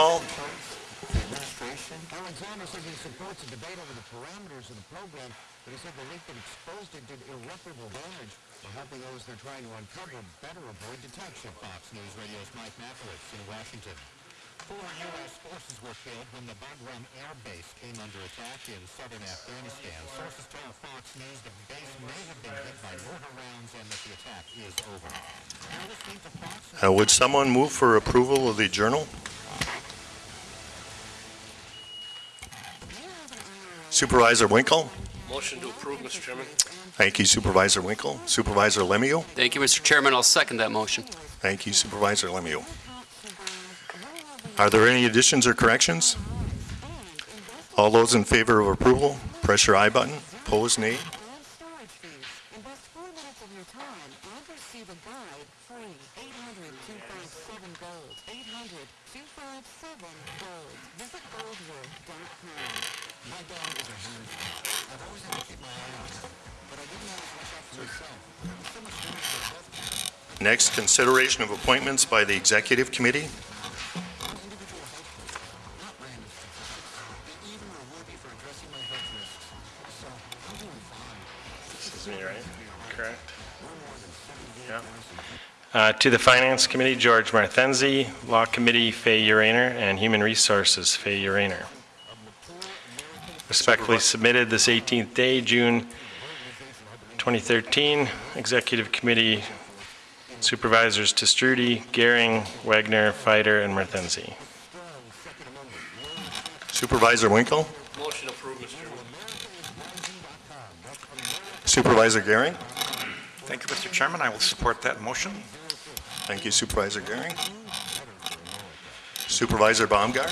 Time for a roll call. Alexander said he supports a debate over the parameters of the program, but he said the leak that exposed it did irreparable damage. We're hoping those they're trying to uncover better avoid detection. Fox News Radio's Mike Majchrowitz in Washington. Four U.S. forces were killed when the Bagram Air Base came under attack in southern Afghanistan. Sources tell Fox News the base may have been hit by mortar rounds and that the attack is over. Now to Fox News. Uh, Would someone move for approval of the journal? Supervisor Winkle? Motion to approve, Mr. Chairman. Thank you Supervisor Winkle. Supervisor Lemieux? Thank you, Mr. Chairman. I'll second that motion. Thank you Supervisor Lemieux. Are there any additions or corrections? All those in favor of approval, press your I button. Opposed, nay. Next, consideration of appointments by the Executive Committee. Uh, To the Finance Committee, George Marthenzi. Law Committee, Fay Urainer. And Human Resources, Fay Urainer. Respectfully submitted this 18th day, June 2013. Executive Committee Supervisors Te Stroete, Gehring, Wagner, Fighter, and Marthenzi. Supervisor Winkle? Motion approved, Mr. Chairman. Supervisor Gehring? Thank you, Mr. Chairman. I will support that motion. Thank you Supervisor Gehring. Supervisor Baumgart?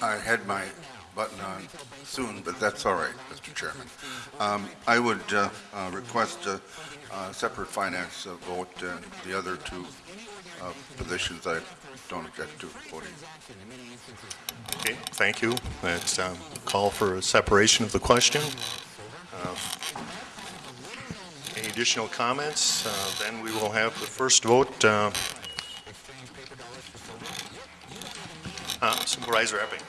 I had my button on soon, but that's all right, Mr. Chairman. Um, I would uh, uh, request a uh, separate finance uh, vote, and the other two uh, positions I don't object to voting. Okay, thank you. Let's um, call for a separation of the question. Uh, Any additional comments? Uh, Then we will have the first vote. uh, Supervisor Epping.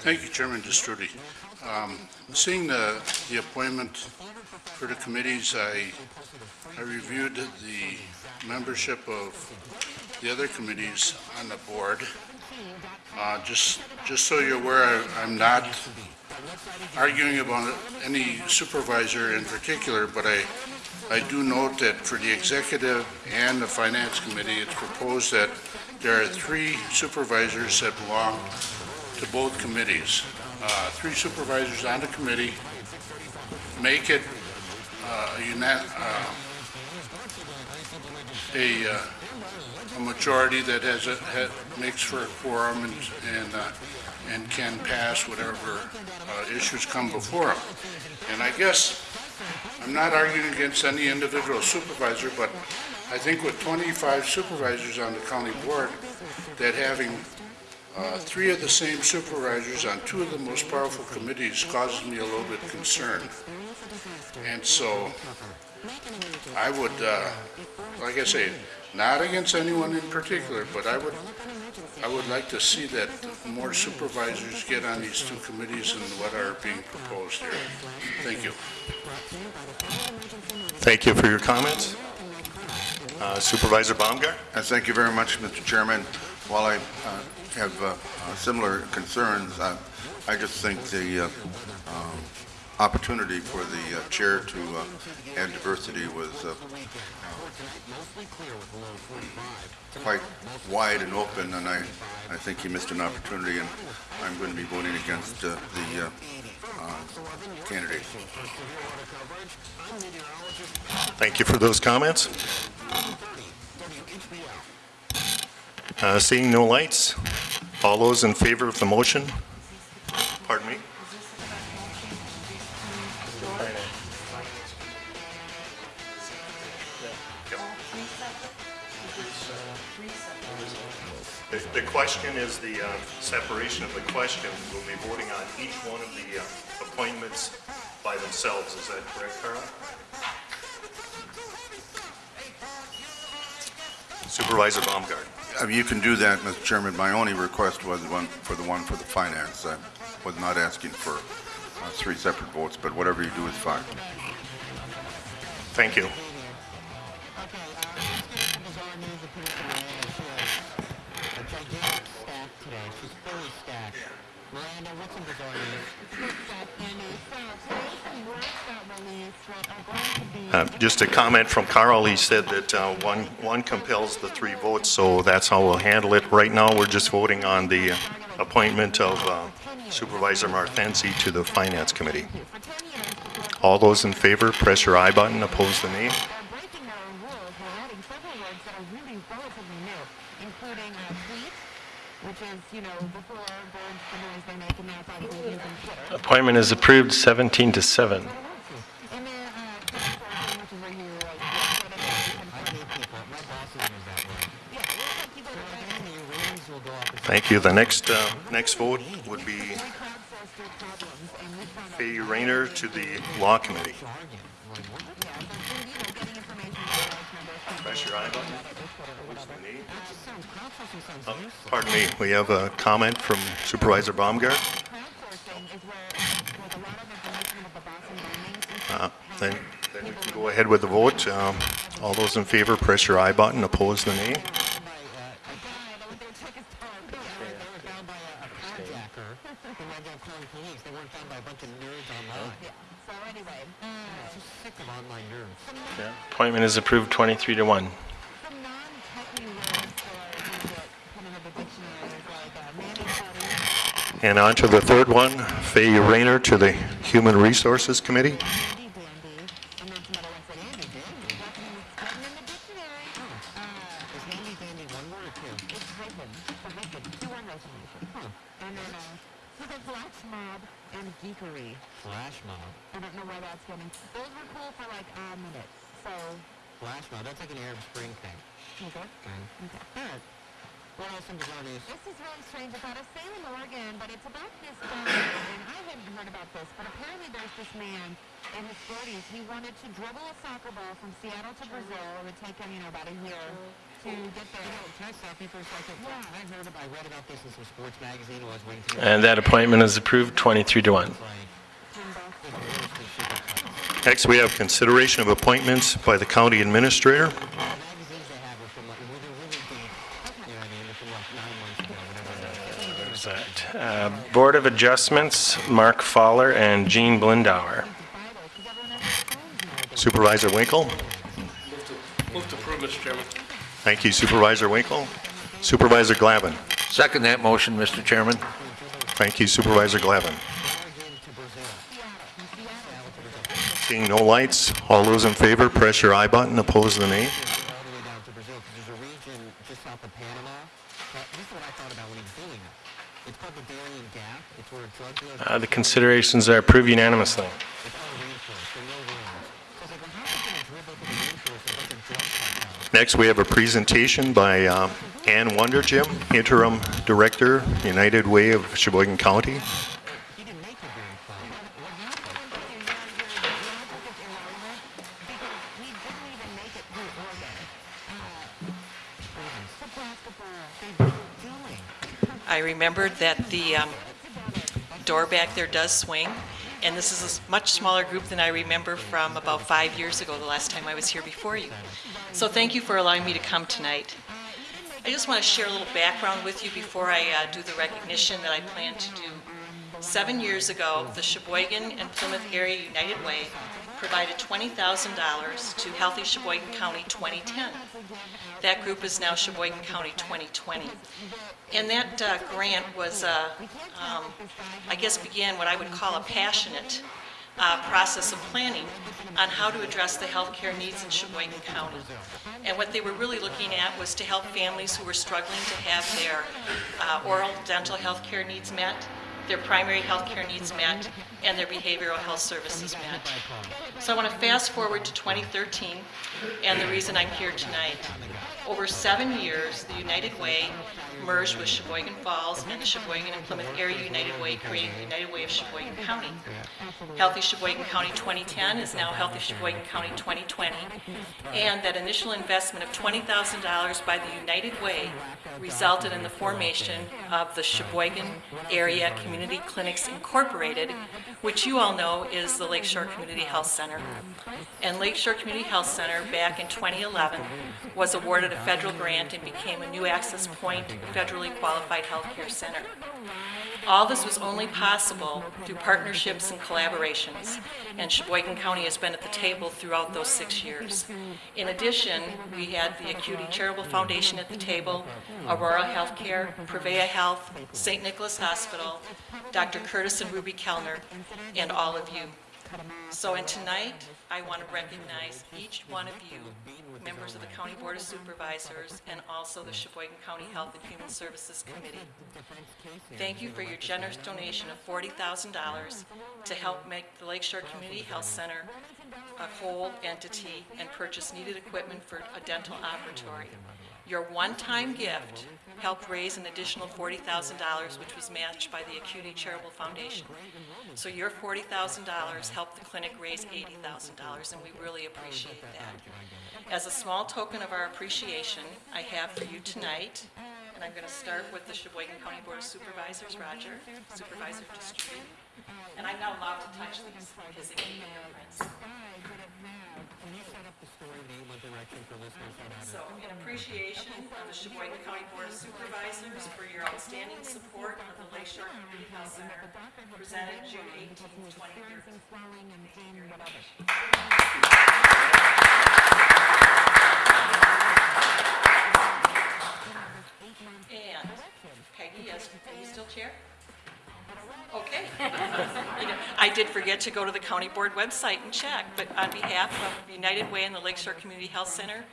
Thank you, Chairman Te Stroete. Um, Seeing the, the appointment for the committees, I, I reviewed the membership of the other committees on the board. Uh, Just, just so you're aware, I- I'm not arguing about any supervisor in particular, but I, I do note that for the executive and the finance committee, it's proposed that there are three supervisors that belong to both committees. Uh, Three supervisors on the committee make it uh, a uh, uh, a majority that has, a- makes for a quorum and, and, uh, and can pass whatever issues come before them. And I guess, I'm not arguing against any individual supervisor, but I think with 25 supervisors on the county board, that having uh, three of the same supervisors on two of the most powerful committees causes me a little bit concerned. And so I would, uh, like I say, not against anyone in particular, but I would, I would like to see that more supervisors get on these two committees and what are being proposed here. Thank you. Thank you for your comments. Uh, Supervisor Baumgart? Uh, Thank you very much, Mr. Chairman. While I uh, have uh, uh, similar concerns, uh, I just think the uh, um, opportunity for the uh, chair to uh, add diversity was uh, quite wide and open, and I, I think he missed an opportunity, and I'm going to be voting against uh, the uh, uh, candidate. Thank you for those comments. Uh, Seeing no lights, all those in favor of the motion? Pardon me? The the question is the uh, separation of the question. We'll be voting on each one of the uh, appointments by themselves. Is that correct, Carla? Supervisor Baumgart. I mean, you can do that, Mr. Chairman. My only request was one for the one for the finance. I was not asking for uh, three separate votes, but whatever you do is fine. Thank you. Uh, just a comment from Carl. He said that uh, one one compels the three votes, so that's how we'll handle it. Right now, we're just voting on the appointment of uh, Supervisor Marthensi to the Finance Committee. All those in favor, press your I button. Oppose the nay. Appointment is approved 17 to 7. Thank you. The next, uh, next vote would be crowdsourced through problems, and we found out, Fay Rayner to the Law Committee. Press your aye button, Oh. Pardon me, we have a comment from Supervisor Baumgart. Uh. Then then we can go ahead with the vote. Um, All those in favor, press your aye button, oppose the nay. By, uh, a guy that went there to check his car. They were- they were found by a, a carjacker who wound up calling police. They weren't found by a bunch of nerds online. Yeah, so anyway, uh, I'm so sick of online nerds. Appointment is approved 23 to 1. some non-techie words that you get put into the dictionary is like, uh, mani-pedi, And on to the third one, Fay Rayner to the Human Resources Committee. handy-dandy, and then some other ones that handy dandy. That's in that's in the dictionary. Uh, Is handy dandy one word or two? it's hyphen, it's a hyphen, two-word resolution. And then, uh, flash mob and geekery. Flash mob. I don't know why that's getting, those were cool for like, uh, minutes, so, Flash mob. That's like an Arab Spring thing. okay. Okay. Okay. Alright. What else in bizarre news? This is really strange. It's out of Salem, Oregon, but it's about this guy, and I hadn't heard about this, but apparently there's this man in his 40s. He wanted to dribble a soccer ball from Seattle to Brazil. It would take him, you know, about a year to get there. You know, can I stop you for a second? Yeah. I heard about, I read about this in some sports magazine while I was waiting for And that appointment is approved 23 to 1. Like, the worst of super Next, we have consideration of appointments by the county administrator. The magazines they have are from like, well, they're really deep. You know what I mean? They're from like nine months ago, whatever. There's that. Uh, Board of Adjustments, Mark Fowler and Jean Blindauer. Supervisor Winkle. Move to approve, Mr. Chairman. Thank you Supervisor Winkle. Supervisor Glavin. Second that motion, Mr. Chairman. Thank you Supervisor Glavin. Seeing no lights, all those in favor, press your I button, oppose the nay. Uh, The considerations are approved unanimously. Next, we have a presentation by uh, Ann Wonderjim, Interim Director, United Way of Sheboygan County. I remembered that the um, door back there does swing, and this is a much smaller group than I remember from about five years ago, the last time I was here before you. So thank you for allowing me to come tonight. I just want to share a little background with you before I uh, do the recognition that I plan to do. Seven years ago, the Sheboygan and Plymouth Area United Way provided $20,000 to Healthy Sheboygan County 2010. That group is now Sheboygan County 2020. And that uh, grant was, uh, um, I guess, began what I would call a passionate uh, process of planning on how to address the healthcare needs in Sheboygan County. And what they were really looking at was to help families who were struggling to have their uh, oral dental health care needs met, their primary health care needs met, and their behavioral health services met. So I want to fast forward to 2013 and the reason I'm here tonight. Over seven years, the United Way merged with Sheboygan Falls and the Sheboygan and Plymouth Area United Way, creating the United Way of Sheboygan County. Healthy Sheboygan County 2010 is now Healthy Sheboygan County 2020, and that initial investment of $20,000 by the United Way resulted in the formation of the Sheboygan Area Community Clinics Incorporated, which you all know is the Lakeshore Community Health Center. And Lakeshore Community Health Center, back in 2011, was awarded a federal grant and became a new access point federally qualified healthcare center. All this was only possible through partnerships and collaborations, and Sheboygan County has been at the table throughout those six years. In addition, we had the Acuity Charitable Foundation at the table, Aurora Healthcare, Prevea Health, St. Nicholas Hospital, Dr. Curtis and Ruby Kellner, and all of you. So, and tonight, I want to recognize each one of you, members of the County Board of Supervisors, and also the Sheboygan County Health and Human Services Committee. Thank you for your generous donation of $40,000 to help make the Lakeshore Community Health Center a whole entity and purchase needed equipment for a dental operatory. Your one-time gift helped raise an additional $40,000, which was matched by the Acuity Charitable Foundation. So your $40,000 helped the clinic raise $80,000, and we really appreciate that. As a small token of our appreciation, I have for you tonight, and I'm going to start with the Sheboygan County Board of Supervisors, Roger, Supervisor District. And I'm not allowed to touch these because they. Can you set up for listeners? So in appreciation of the Sheboygan County Board of Supervisors for your outstanding support of the Lakeshore Community Health Center, presented June 18, 2013. Flowing and pain and whatever. And Peggy, as, are you still chair? Okay. You know, I did forget to go to the county board website and check, but on behalf of United Way and the Lakeshore Community Health Center,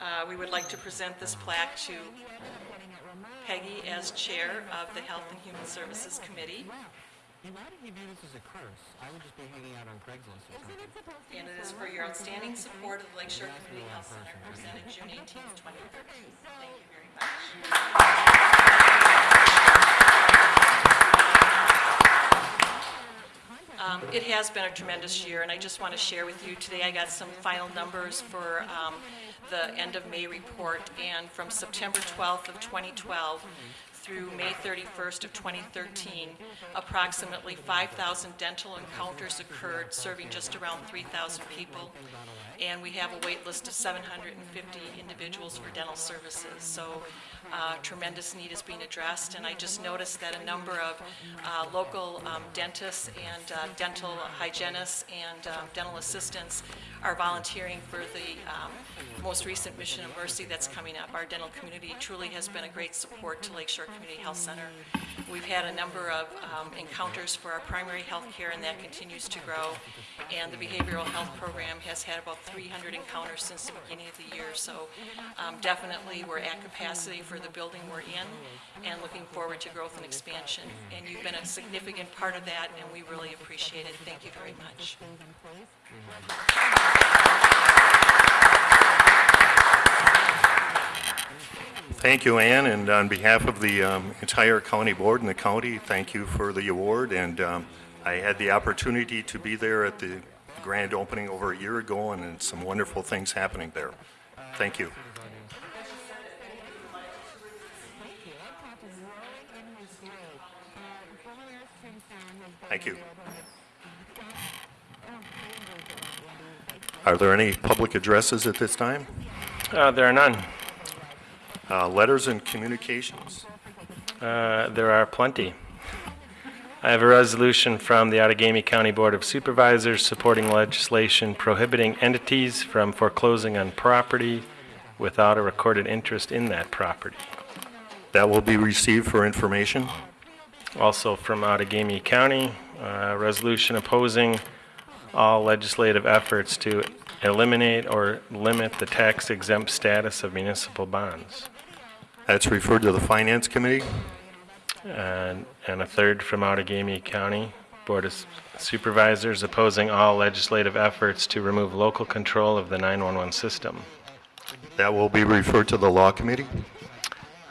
uh, we would like to present this plaque to Peggy as chair of the Health and Human Services Committee. If you view this as a curse. I would just be hanging out on Craigslist or something. And it is for your outstanding support of the Lakeshore Community Health Center, presented June 18, 2013. Thank you very much. It has been a tremendous year, and I just want to share with you, today I got some final numbers for um, the end of May report, and from September 12th of 2012 through May 31st of 2013, approximately 5,000 dental encounters occurred, serving just around 3,000 people, and we have a wait list of 750 individuals for dental services. So uh, tremendous need is being addressed, and I just noticed that a number of uh, local um, dentists and uh, dental hygienists and um, dental assistants are volunteering for the um, most recent Mission of Mercy that's coming up. Our dental community truly has been a great support to Lakeshore Community Health Center. We've had a number of um, encounters for our primary health care, and that continues to grow. And the behavioral health program has had about 300 encounters since the beginning of the year. So um, definitely, we're at capacity for the building we're in and looking forward to growth and expansion. And you've been a significant part of that, and we really appreciate it. Thank you very much. Thank you, Ann, and on behalf of the um, entire county board and the county, thank you for the award. And um, I had the opportunity to be there at the grand opening over a year ago, and some wonderful things happening there. Thank you. Thank you. Are there any public addresses at this time? Uh, There are none. Uh, Letters and communications? Uh, There are plenty. I have a resolution from the Outagamie County Board of Supervisors supporting legislation prohibiting entities from foreclosing on property without a recorded interest in that property. That will be received for information. Also from Outagamie County, a resolution opposing all legislative efforts to eliminate or limit the tax exempt status of municipal bonds. That's referred to the Finance Committee. and and a third from Outagamie County Board of Supervisors opposing all legislative efforts to remove local control of the 911 system. That will be referred to the Law Committee.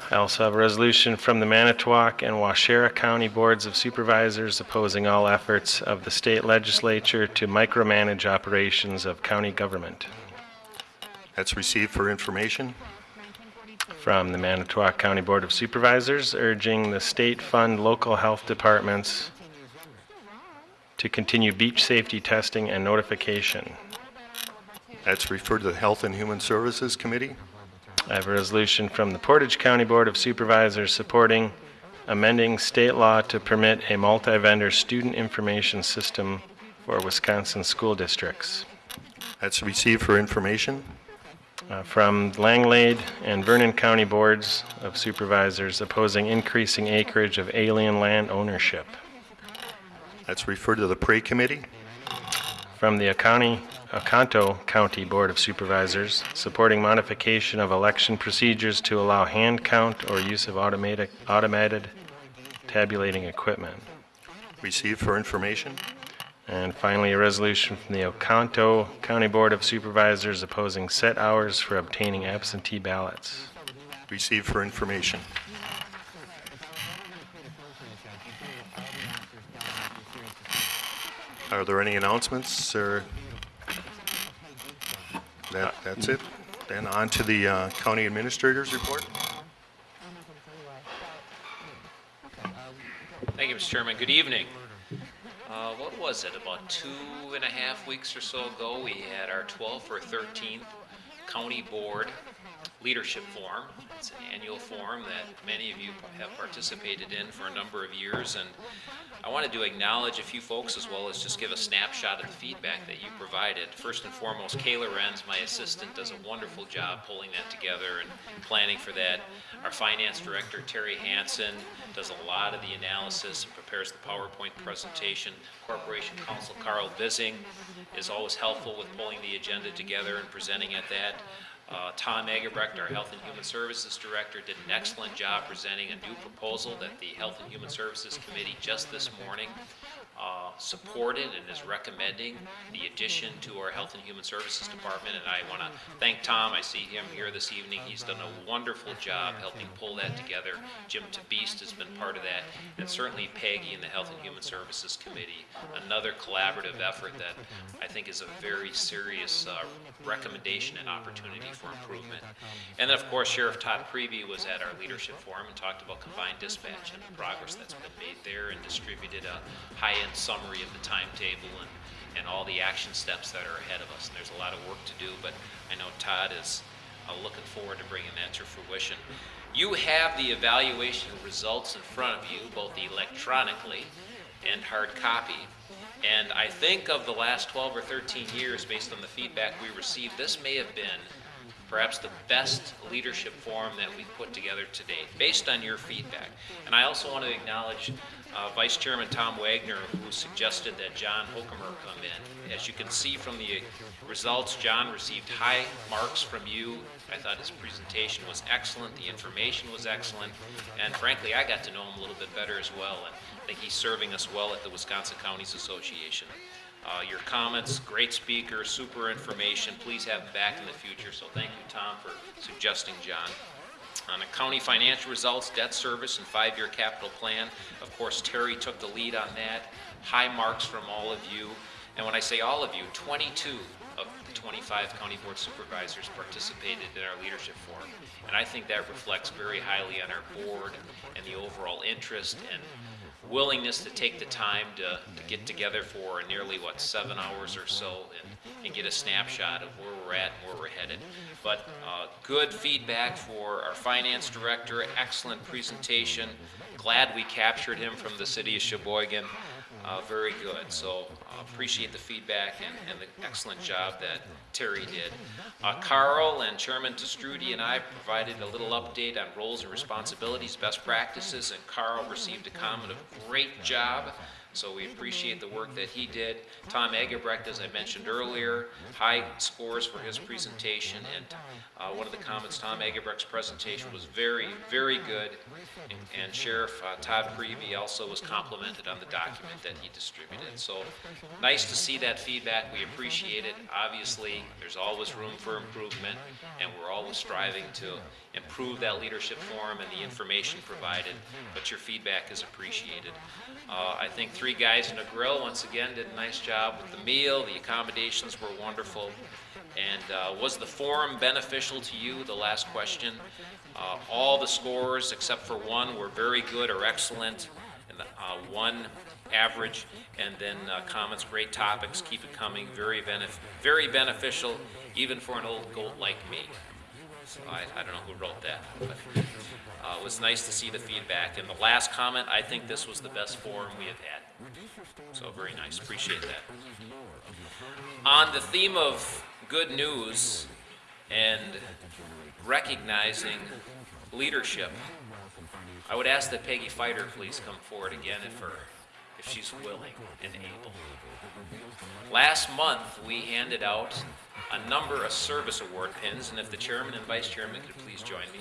I also have a resolution from the Manitowoc and Waushara County Boards of Supervisors opposing all efforts of the state legislature to micromanage operations of county government. That's received for information. From the Manitowoc County Board of Supervisors urging the state fund local health departments to continue beach safety testing and notification. That's referred to the Health and Human Services Committee. I have a resolution from the Portage County Board of Supervisors supporting amending state law to permit a multi-vendor student information system for Wisconsin school districts. That's received for information. Uh, From Langlade and Vernon County Boards of Supervisors opposing increasing acreage of alien land ownership. That's referred to the Prairie Committee. From the County, Oconto County Board of Supervisors supporting modification of election procedures to allow hand count or use of automatic, automated tabulating equipment. Received for information. And finally, a resolution from the Oconto County Board of Supervisors opposing set hours for obtaining absentee ballots. Received for information. Are there any announcements, or? That, that's it. Then on to the uh, county administrator's report. Thank you, Mr. Chairman. Good evening. Uh, What was it, about two and a half weeks or so ago, we had our 12th or 13th County Board Leadership Forum. It's an annual forum that many of you have participated in for a number of years, and I wanted to acknowledge a few folks as well as just give a snapshot of the feedback that you provided. First and foremost, Kayla Renz, my assistant, does a wonderful job pulling that together and planning for that. Our finance director, Terry Hansen, does a lot of the analysis and prepares the PowerPoint presentation. Corporation Counsel Carl Bissing is always helpful with pulling the agenda together and presenting at that. Uh, Tom Eggebrecht, our Health and Human Services Director, did an excellent job presenting a new proposal that the Health and Human Services Committee just this morning uh, supported and is recommending the addition to our Health and Human Services Department. And I want to thank Tom. I see him here this evening. He's done a wonderful job helping pull that together. Jim Tabist has been part of that, and certainly Peggy and the Health and Human Services Committee. Another collaborative effort that I think is a very serious uh, recommendation and opportunity for improvement. And then, of course, Sheriff Todd Priebe was at our leadership forum and talked about combined dispatch and the progress that's been made there and distributed a high-end summary of the timetable and, and all the action steps that are ahead of us. And there's a lot of work to do, but I know Todd is uh, looking forward to bringing that to fruition. You have the evaluation results in front of you, both electronically and hard copy. And I think of the last 12 or 13 years, based on the feedback we received, this may have been perhaps the best leadership forum that we've put together to date, based on your feedback. And I also want to acknowledge uh, Vice Chairman Tom Wagner, who suggested that John Hochkammer come in. As you can see from the results, John received high marks from you. I thought his presentation was excellent, the information was excellent, and frankly, I got to know him a little bit better as well, and I think he's serving us well at the Wisconsin Counties Association. Uh, your comments, great speaker, super information. Please have him back in the future. So thank you, Tom, for suggesting John. On the county financial results, debt service, and five-year capital plan, of course, Terry took the lead on that. High marks from all of you. And when I say all of you, 22 of the 25 county board supervisors participated in our leadership forum. And I think that reflects very highly on our board and the overall interest and willingness to take the time to, to get together for nearly, what, seven hours or so and, and get a snapshot of where we're at and where we're headed. But uh, good feedback for our finance director, excellent presentation. Glad we captured him from the city of Sheboygan. uh, very good. So uh, appreciate the feedback and, and the excellent job that Terry did. Uh, Carl and Chairman Te Stroete and I provided a little update on roles and responsibilities, best practices, and Carl received a comment of great job. So we appreciate the work that he did. Tom Eggebrecht, as I mentioned earlier, high scores for his presentation. And uh, one of the comments, Tom Eggebrecht's presentation was very, very good. And, and Sheriff uh, Todd Priebe also was complimented on the document that he distributed. So nice to see that feedback. We appreciate it. Obviously, there's always room for improvement, and we're always striving to improve that leadership forum and the information provided, but your feedback is appreciated. Uh, I think three guys in a grill, once again, did a nice job with the meal. The accommodations were wonderful. And uh, was the forum beneficial to you? The last question. Uh, all the scores, except for one, were very good or excellent, and uh, one average, and then uh, comments, great topics, keep it coming, very, benef- very beneficial, even for an old goat like me. I, I don't know who wrote that, but uh, it was nice to see the feedback. And the last comment, I think this was the best forum we have had. So very nice, appreciate that. On the theme of good news and recognizing leadership, I would ask that Peggy Fighter please come forward again if her, if she's willing and able. Last month, we handed out a number of service award pins, and if the chairman and vice chairman could please join me.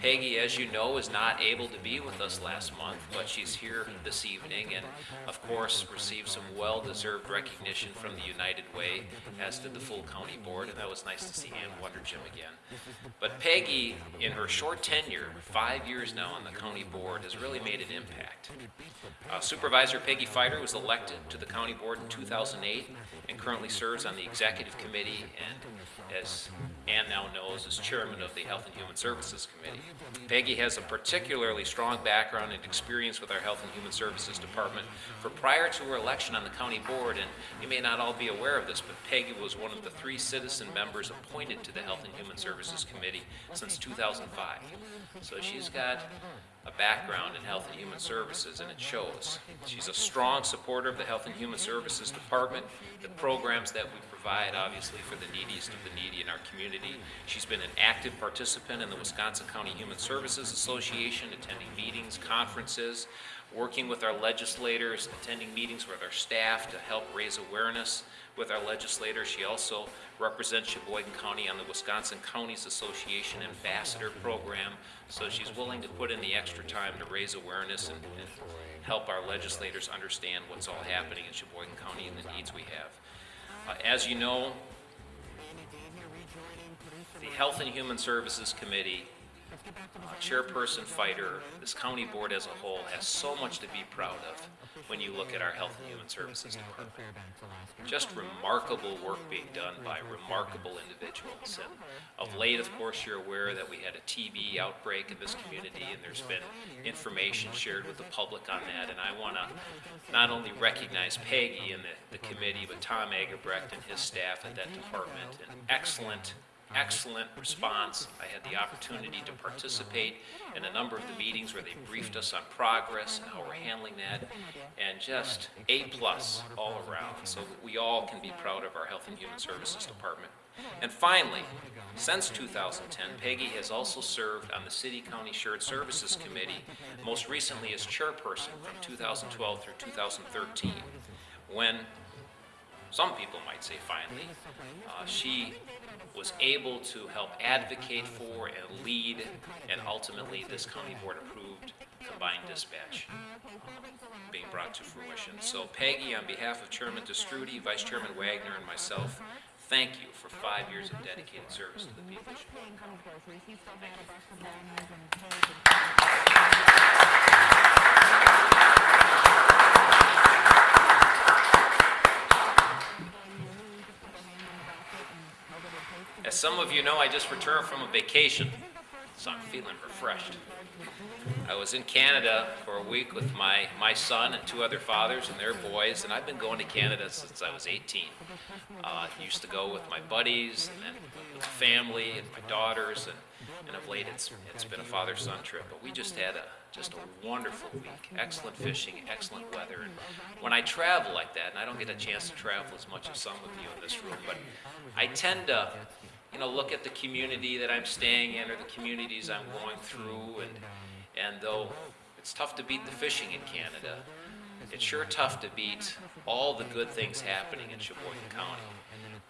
Peggy, as you know, is not able to be with us last month, but she's here this evening and, of course, received some well-deserved recognition from the United Way, as did the full county board, and that was nice to see Ann Wonderjim again. But Peggy, in her short tenure, five years now on the county board, has really made an impact. Uh, Supervisor Peggy Fighter was elected to the county board in 2008 and currently serves on the executive committee and, as Ann now knows, as chairman of the Health and Human Services Committee. Peggy has a particularly strong background and experience with our Health and Human Services Department. For prior to her election on the county board, and you may not all be aware of this, but Peggy was one of the three citizen members appointed to the Health and Human Services Committee since 2005. So she's got a background in Health and Human Services, and it shows. She's a strong supporter of the Health and Human Services Department, the programs that we provide, obviously, for the neediest of the needy in our community. She's been an active participant in the Wisconsin County Human Services Association, attending meetings, conferences, working with our legislators, attending meetings with our staff to help raise awareness with our legislators. She also represents Sheboygan County on the Wisconsin Counties Association Ambassador Program, so she's willing to put in the extra time to raise awareness and, and help our legislators understand what's all happening in Sheboygan County and the needs we have. Uh, as you know, the Health and Human Services Committee chairperson fighter, this county board as a whole has so much to be proud of when you look at our Health and Human Services Department. Just remarkable work being done by remarkable individuals. And of late, of course, you're aware that we had a TB outbreak in this community, and there's been information shared with the public on that. And I want to not only recognize Peggy and the, the committee, but Tom Eggebrecht and his staff at that department. An excellent excellent response. I had the opportunity to participate in a number of the meetings where they briefed us on progress and how we're handling that, and just A plus all around. So that we all can be proud of our Health and Human Services Department. And finally, since 2010, Peggy has also served on the City County Shared Services Committee, most recently as chairperson from 2012 through 2013, when some people might say finally, uh, she was able to help advocate for and lead, and ultimately this county board approved combined dispatch being brought to fruition. So Peggy, on behalf of Chairman Te Stroete, Vice Chairman Wagner, and myself, thank you for five years of dedicated service to the people County. As some of you know, I just returned from a vacation, so I'm feeling refreshed. I was in Canada for a week with my, my son and two other fathers and their boys, and I've been going to Canada since I was 18. Uh, used to go with my buddies and then with family and my daughters, and and of late it's, it's been a father-son trip. But we just had a, just a wonderful week, excellent fishing, excellent weather. And when I travel like that, and I don't get a chance to travel as much as some of you in this room, but I tend to, you know, look at the community that I'm staying in or the communities I'm going through, and, and though it's tough to beat the fishing in Canada, it's sure tough to beat all the good things happening in Sheboygan County.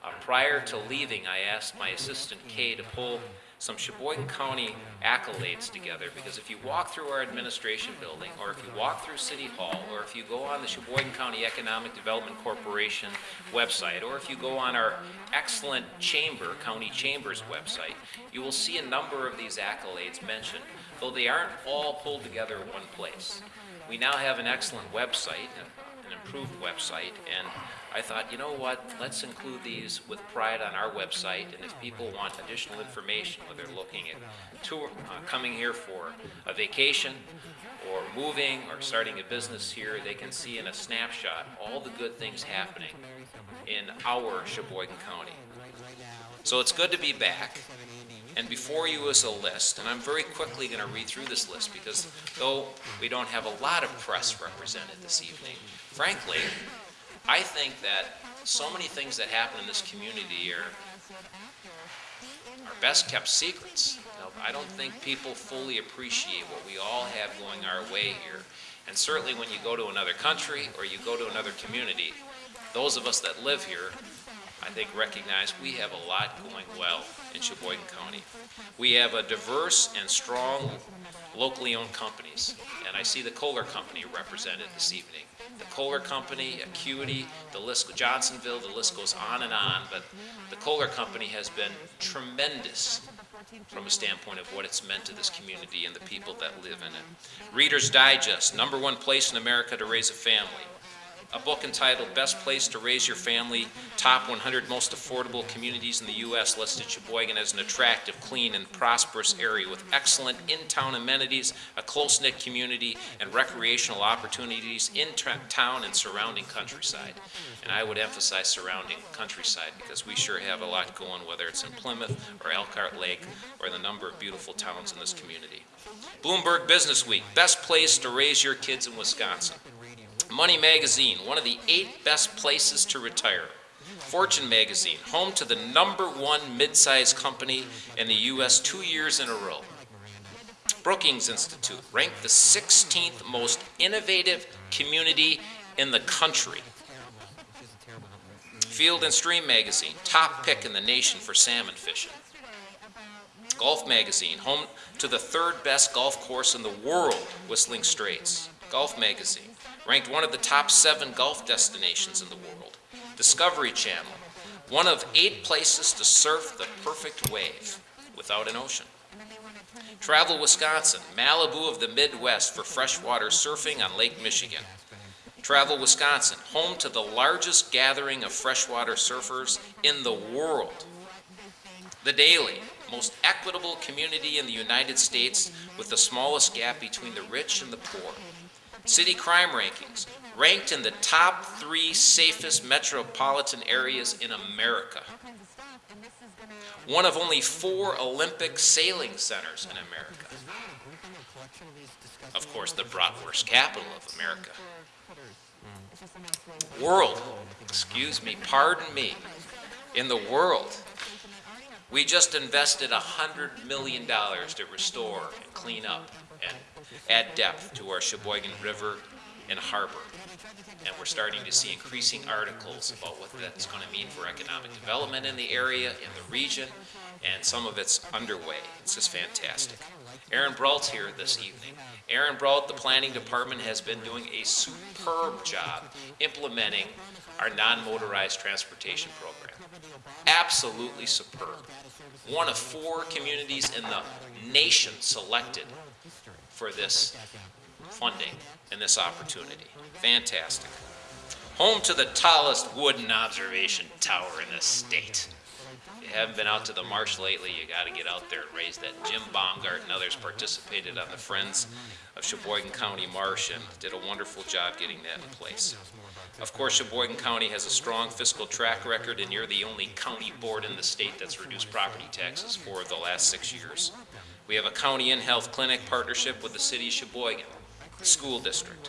Uh, prior to leaving, I asked my assistant Kay to pull some Sheboygan County accolades together because if you walk through our administration building, or if you walk through City Hall, or if you go on the Sheboygan County Economic Development Corporation website, or if you go on our excellent chamber, County Chambers website, you will see a number of these accolades mentioned, though they aren't all pulled together in one place. We now have an excellent website, an improved website, and I thought, you know what, let's include these with pride on our website, and if people want additional information, whether they're looking at tour, uh, coming here for a vacation, or moving, or starting a business here, they can see in a snapshot all the good things happening in our Sheboygan County. So it's good to be back. And before you is a list, and I'm very quickly going to read through this list because though we don't have a lot of press represented this evening, frankly, I think that so many things that happen in this community are, are best kept secrets. Know, I don't think people fully appreciate what we all have going our way here. And certainly when you go to another country or you go to another community, those of us that live here I think, recognize we have a lot going well in Sheboygan County. We have a diverse and strong locally owned companies, and I see the Kohler Company represented this evening. The Kohler Company, Acuity, the list, Johnsonville, the list goes on and on, but the Kohler Company has been tremendous from a standpoint of what it's meant to this community and the people that live in it. Reader's Digest, number one place in America to raise a family a book entitled Best Place to Raise Your Family, Top 100 Most Affordable Communities in the U.S. listed Sheboygan as an attractive, clean, and prosperous area with excellent in-town amenities, a close-knit community, and recreational opportunities in town and surrounding countryside. And I would emphasize surrounding countryside because we sure have a lot going, whether it's in Plymouth or Elkhart Lake or the number of beautiful towns in this community. Bloomberg Business Week, best place to raise your kids in Wisconsin. Money Magazine, one of the eight best places to retire. Fortune Magazine, home to the number one mid-sized company in the U.S. two years in a row. Brookings Institute, ranked the 16th most innovative community in the country. Field and Stream Magazine, top pick in the nation for salmon fishing. Golf Magazine, home to the third best golf course in the world, Whistling Straits. Golf Magazine, ranked one of the top seven golf destinations in the world. Discovery Channel, one of eight places to surf the perfect wave without an ocean. Travel Wisconsin, Malibu of the Midwest for freshwater surfing on Lake Michigan. Travel Wisconsin, home to the largest gathering of freshwater surfers in the world. The Daily, most equitable community in the United States with the smallest gap between the rich and the poor. City crime rankings, ranked in the top three safest metropolitan areas in America. One of only four Olympic sailing centers in America. Of course, the bratwurst capital of America. World, excuse me, pardon me, in the world, we just invested $100 million to restore and clean up add depth to our Sheboygan River and harbor. And we're starting to see increasing articles about what that's going to mean for economic development in the area, in the region, and some of it's underway. It's just fantastic. Aaron Brault's here this evening. Aaron Brault, the planning department, has been doing a superb job implementing our non-motorized transportation program. Absolutely superb. One of four communities in the nation selected for this funding and this opportunity. Fantastic. Home to the tallest wooden observation tower in the state. If you haven't been out to the marsh lately, you got to get out there and raise that. Jim Baumgart and others participated on the Friends of Sheboygan County Marsh and did a wonderful job getting that in place. Of course, Sheboygan County has a strong fiscal track record, and you're the only county board in the state that's reduced property taxes for the last six years. We have a county in-health clinic partnership with the city of Sheboygan, school district.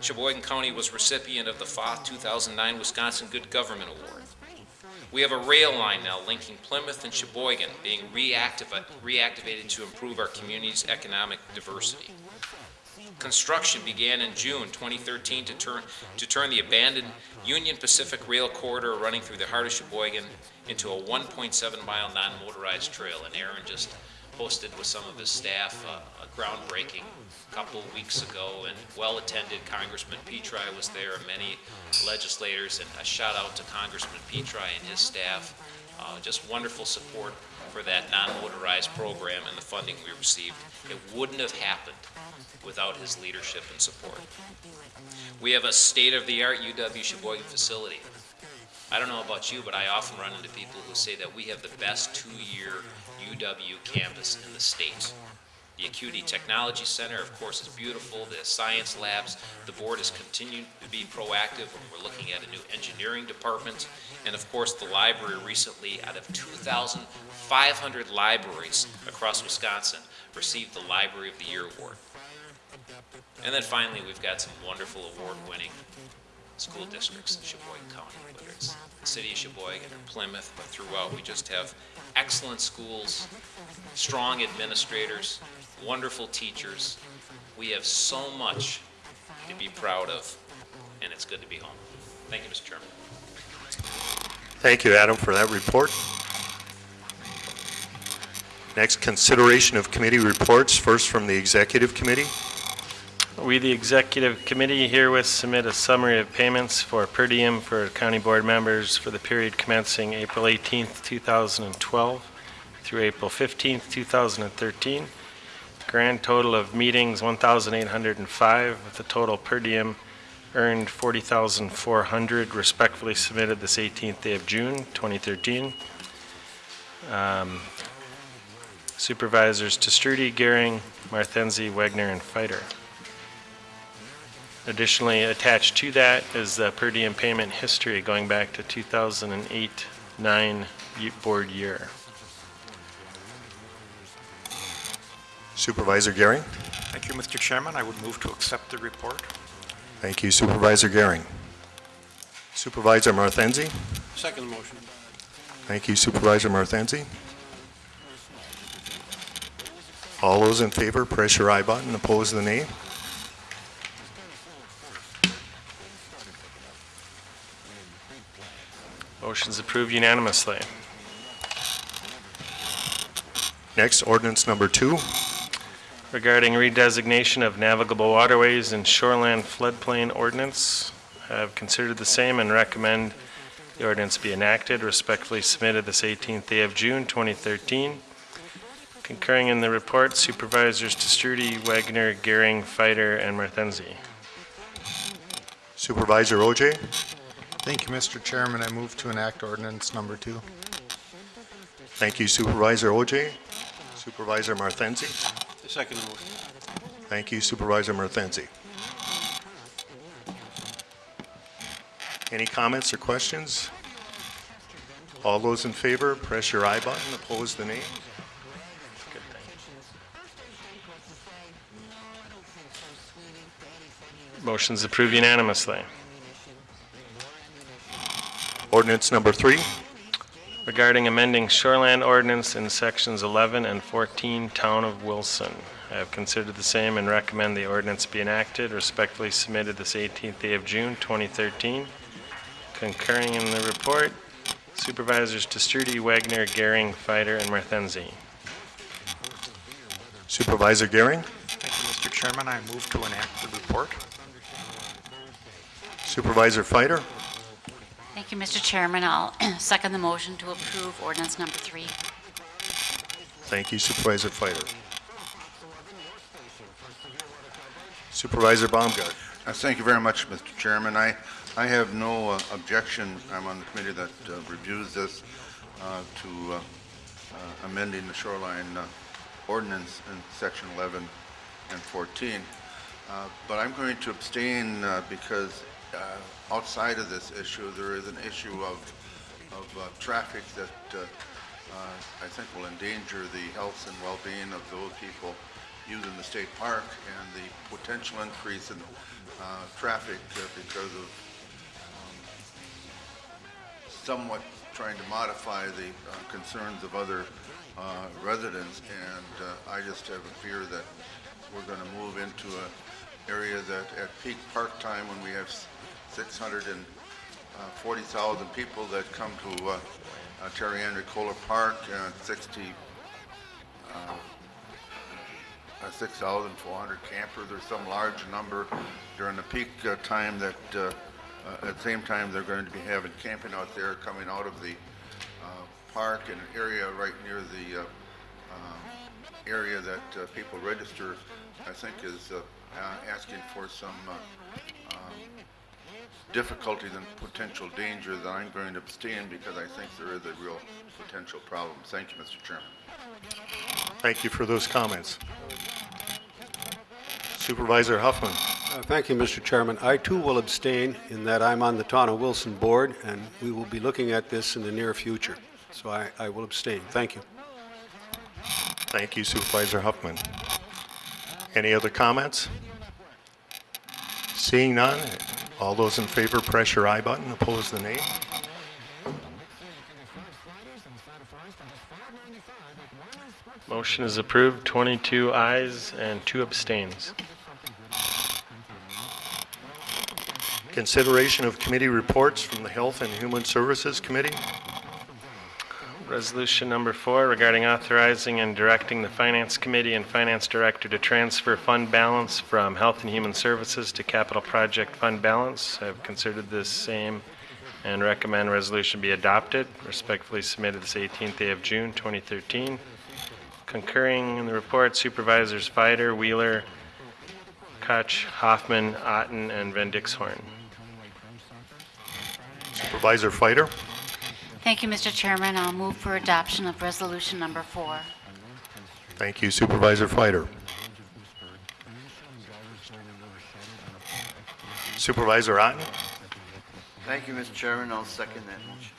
Sheboygan County was recipient of the FOTH 2009 Wisconsin Good Government Award. We have a rail line now linking Plymouth and Sheboygan being reactiva- reactivated to improve our community's economic diversity. Construction began in June 2013 to turn, to turn the abandoned Union Pacific Rail Corridor running through the heart of Sheboygan into a 1.7-mile non-motorized trail. And Aaron just hosted with some of his staff uh, a groundbreaking a couple weeks ago, and well-attended. Congressman Petri was there, and many legislators, and a shout out to Congressman Petri and his staff. Uh, Just wonderful support for that non-motorized program and the funding we received. It wouldn't have happened without his leadership and support. We have a state-of-the-art UW Sheboygan facility. I don't know about you, but I often run into people who say that we have the best two-year UW campus in the state. The Acuity Technology Center, of course, is beautiful. The science labs, the board has continued to be proactive. We're looking at a new engineering department. And of course, the library recently, out of 2,500 libraries across Wisconsin, received the Library of the Year award. And then finally, we've got some wonderful award-winning school districts in Sheboygan County, whether it's the city of Sheboygan or Plymouth, but throughout, we just have excellent schools, strong administrators, wonderful teachers. We have so much to be proud of, and it's good to be home. Thank you, Mr. Chairman. Thank you, Adam, for that report. Next, consideration of committee reports, first from the Executive Committee. We, the Executive Committee, herewith submit a summary of payments for per diem for county board members for the period commencing April 18th, 2012 through April 15th, 2013. Grand total of meetings, 1,805, with a total per diem earned 40,400, respectfully submitted this 18th day of June, 2013. Um, Supervisors Te Stroete, Gehring, Marthenzi, Wagner, and Fighter. Additionally, attached to that is the per diem payment history going back to 2008-9 board year. Supervisor Gehring. Thank you, Mr. Chairman. I would move to accept the report. Thank you, Supervisor Gehring. Supervisor Marthenzi. Second motion. Thank you, Supervisor Marthenzi. All those in favor, press your I button, oppose the nay. Motion's approved unanimously. Next, ordinance number two. Regarding redesignation of navigable waterways and shoreland floodplain ordinance, I have considered the same and recommend the ordinance be enacted. Respectfully submitted this 18th day of June, 2013. Concurring in the report, Supervisors Te Stroete, Wagner, Gehring, Fighter, and Marthenzi. Supervisor OJ. Thank you, Mr. Chairman. I move to enact ordinance number two. Thank you, Supervisor OJ. Supervisor Marthenzi. Second motion. Thank you, Supervisor Marthenzi. Any comments or questions? All those in favor, press your I button, oppose the nay. Motion's approved unanimously. Ordinance number three. Regarding amending shoreland ordinance in sections 11 and 14, Town of Wilson. I have considered the same and recommend the ordinance be enacted. Respectfully submitted this 18th day of June, 2013. Concurring in the report, Supervisors Te Stroete, Wagner, Gehring, Fighter, and Marthenzi. Supervisor Gehring. Thank you, Mr. Chairman. I move to enact the report. Supervisor Fighter. Thank you, Mr. Chairman. I'll second the motion to approve ordinance number three. Thank you, Supervisor Fighter. Supervisor Baumgart. Uh, Thank you very much, Mr. Chairman. I, I have no uh, objection, I'm on the committee that uh, reviews this, uh, to uh, uh, amending the shoreline uh, ordinance in section 11 and 14. Uh, But I'm going to abstain uh, because uh, outside of this issue, there is an issue of, of uh, traffic that uh, uh, I think will endanger the health and well-being of those people using the state park and the potential increase in uh, traffic because of um, somewhat trying to modify the concerns of other residents. And I just have a fear that we're going to move into an area that at peak park time, when we have 640,000 people that come to uh, uh, Terry Park, and 60, uh, uh, 6,400 campers. Or some large number during the peak uh, time that, uh, uh, at the same time, they're going to be having camping out there coming out of the uh, park in an area right near the uh, area that uh, people register, I think is uh, uh, asking for some difficulties and potential danger that I'm going to abstain because I think there is a real potential problem. Thank you, Mr. Chairman. Thank you for those comments. Supervisor Huffman. Uh, Thank you, Mr. Chairman. I too will abstain in that I'm on the Town of Wilson Board, and we will be looking at this in the near future. So I, I will abstain. Thank you. Thank you Supervisor Huffman. Any other comments? Seeing none, all those in favor, press your I button, oppose the nay. Motion is approved, 22 ayes and two abstains. Consideration of committee reports from the Health and Human Services Committee. Resolution number four regarding authorizing and directing the Finance Committee and Finance Director to transfer fund balance from Health and Human Services to Capital Project Fund Balance. I've considered this same and recommend resolution be adopted. Respectfully submitted this 18th day of June, 2013. Concurring in the report Supervisors Fider, Wheeler, Koch, Hoffman, Otten, and Van Dixhorn. Supervisor Fighter. Thank you, Mr. Chairman. I'll move for adoption of resolution number four. Thank you Supervisor Fighter. Supervisor Otten. Thank you, Mr. Chairman. I'll second that motion.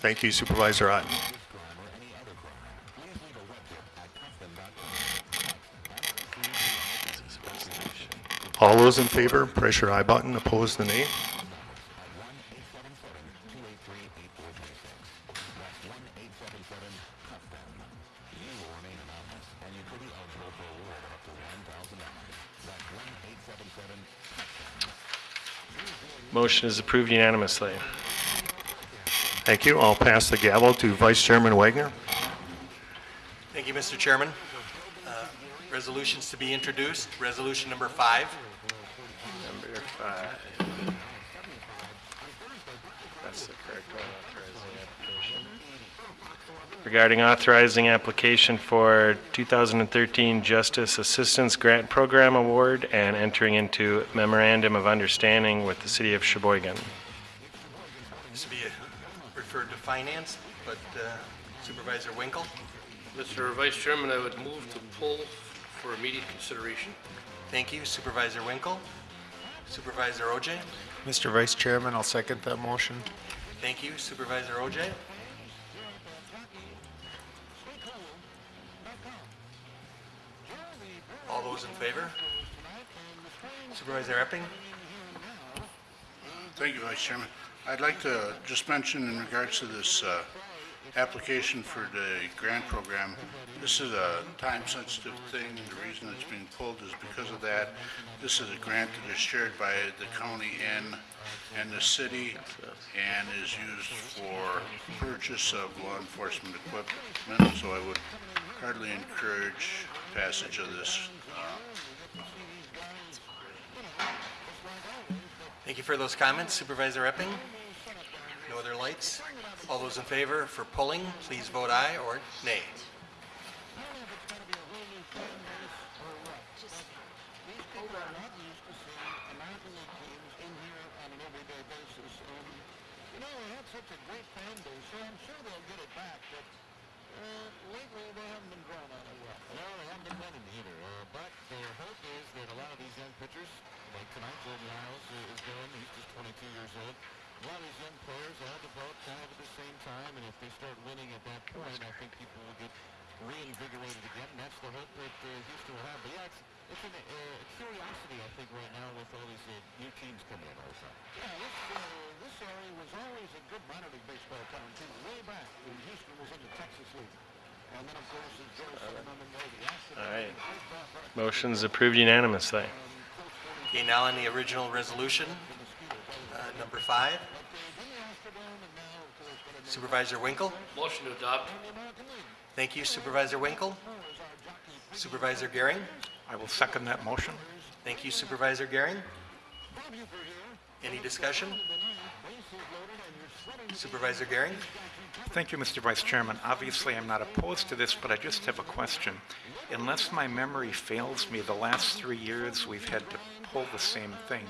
Thank you Supervisor Otten. All those in favor, press your I button, oppose the nay. Motion is approved unanimously. Thank you. I'll pass the gavel to Vice Chairman Wagner. Thank you, Mr. Chairman. Uh, Resolutions to be introduced, resolution number five. Number five. That's the correct one. Regarding authorizing application for 2013 Justice Assistance Grant Program Award and entering into memorandum of understanding with the city of Sheboygan. This will be referred to finance, but uh, Supervisor Winkle. Mr. Vice Chairman, I would move to pull for immediate consideration. Thank you, Supervisor Winkle. Supervisor OJ. Mr. Vice Chairman, I'll second that motion. Thank you, Supervisor OJ. Those in favor? Supervisor Epping? Thank you, Vice Chairman. I'd like to just mention in regards to this uh, application for the grant program, this is a time-sensitive thing. The reason it's being pulled is because of that. This is a grant that is shared by the county and, and the city and is used for purchase of law enforcement equipment. So I would heartily encourage passage of this Thank you for those comments, Supervisor Epping. No other lights? All those in favor for pulling, please vote aye or nay. Such a great fan base, so I'm sure they'll get it back, but, uh, lately they haven't been growing on it well. No, they haven't been winning either, uh, but their hope is that a lot of these young pitchers, like tonight, Jordan Lyles uh, is doing, all these young players all vote kind of at the same time, and if they start winning at that point, I think people will get reinvigorated again, and that's the hope that uh, Houston will have. But yeah, it's, it's a uh, curiosity, I think, right now with all these uh, new teams coming in all the time. Yeah, this, uh, this area was always a good minor league baseball town, too, way back when Houston was in the Texas League. And then, of course, as Joe said a moment ago, the Astros. All right. Motion's approved unanimously. Okay, now on the original resolution, uh, number five. Supervisor Winkle? Motion to adopt. Thank you Supervisor Winkle. Supervisor Gehring? I will second that motion. Thank you Supervisor Gehring. Any discussion? Supervisor Gehring? Thank you, Mr. Vice Chairman. Obviously, I'm not opposed to this, but I just have a question. Unless my memory fails me, the last three years, we've had to pull the same thing.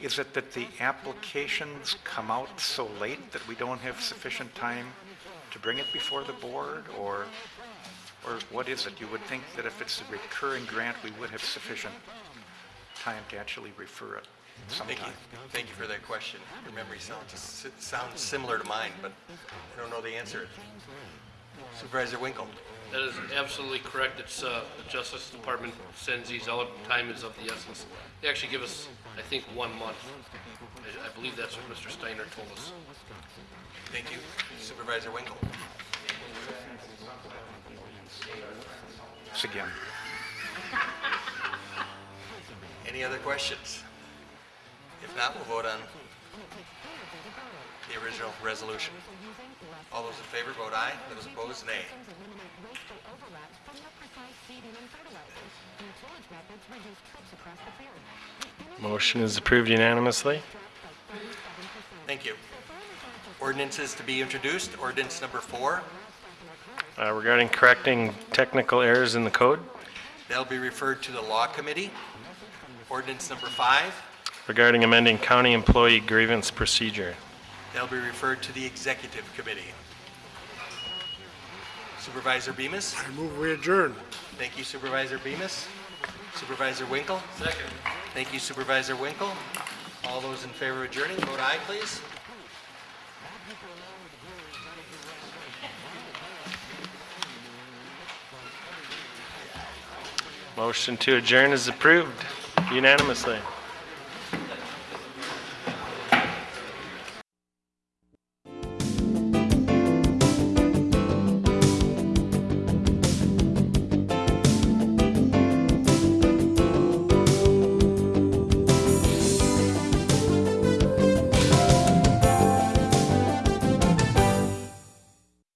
Is it that the applications come out so late that we don't have sufficient time to bring it before the board, or, or what is it? You would think that if it's a recurring grant, we would have sufficient time to actually refer it Thank you. sometime. Thank you for that question. Your memory sounds, sounds similar to mine, but I don't know the answer. Supervisor Winkle? That is absolutely correct. It's, uh, the Justice Department sends these out, time is of the essence. They actually give us, I think, one month. I, I believe that's what Mr. Steiner told us. Thank you. Supervisor Winkle? Once again, Any other questions? If not, we'll vote on the original resolution. All those in favor, vote aye. Those opposed, nay. Motion is approved unanimously. Thank you. Ordinances to be introduced, ordinance number four. Uh, Regarding correcting technical errors in the code, They'll be referred to the Law Committee. Ordinance number five. regarding amending county employee grievance procedure. They'll be referred to the Executive Committee. Supervisor Bemis? I move we adjourn. Thank you Supervisor Bemis. Supervisor Winkle? Second. Thank you Supervisor Winkle. All those in favor of adjourning, vote aye, please. Motion to adjourn is approved unanimously.